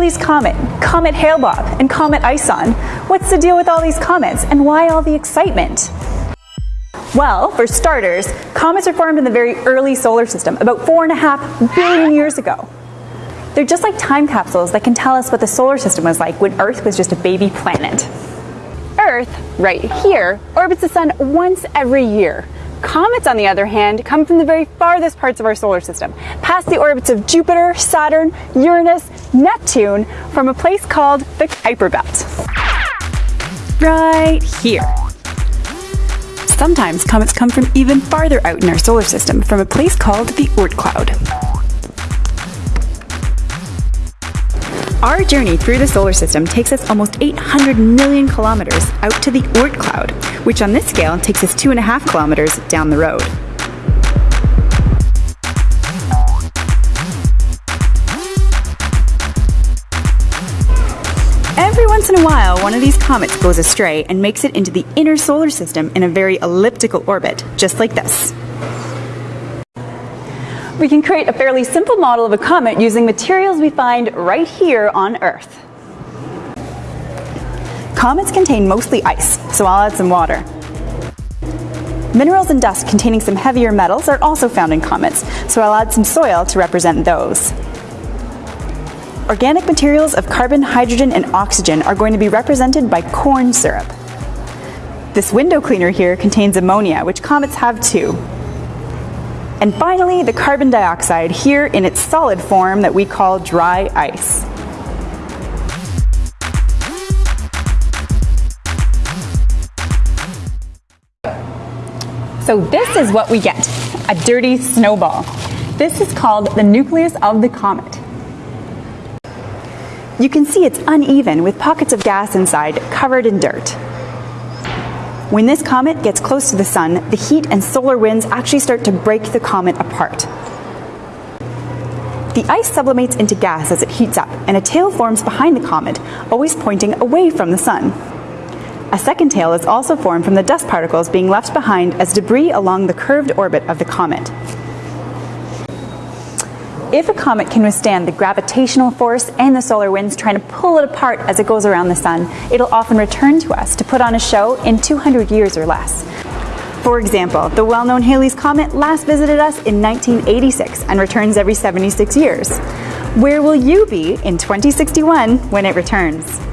Halley's Comet, Comet Hale-Bopp, and Comet ISON. What's the deal with all these comets, and why all the excitement? Well, for starters, comets were formed in the very early solar system, about four and a half billion years ago. They're just like time capsules that can tell us what the solar system was like when Earth was just a baby planet. Earth, right here, orbits the sun once every year. Comets, on the other hand, come from the very farthest parts of our solar system, past the orbits of Jupiter, Saturn, Uranus, Neptune, from a place called the Kuiper Belt. Right here. Sometimes comets come from even farther out in our solar system, from a place called the Oort cloud. Our journey through the solar system takes us almost 800 million kilometers out to the Oort cloud, which on this scale takes us two and a half kilometers down the road. Every once in a while, one of these comets goes astray and makes it into the inner solar system in a very elliptical orbit, just like this we can create a fairly simple model of a comet using materials we find right here on Earth. Comets contain mostly ice, so I'll add some water. Minerals and dust containing some heavier metals are also found in comets, so I'll add some soil to represent those. Organic materials of carbon, hydrogen, and oxygen are going to be represented by corn syrup. This window cleaner here contains ammonia, which comets have too. And finally, the carbon dioxide here in its solid form that we call dry ice. So this is what we get, a dirty snowball. This is called the nucleus of the comet. You can see it's uneven with pockets of gas inside covered in dirt. When this comet gets close to the sun, the heat and solar winds actually start to break the comet apart. The ice sublimates into gas as it heats up, and a tail forms behind the comet, always pointing away from the sun. A second tail is also formed from the dust particles being left behind as debris along the curved orbit of the comet. If a comet can withstand the gravitational force and the solar winds trying to pull it apart as it goes around the sun, it'll often return to us to put on a show in 200 years or less. For example, the well-known Halley's Comet last visited us in 1986 and returns every 76 years. Where will you be in 2061 when it returns?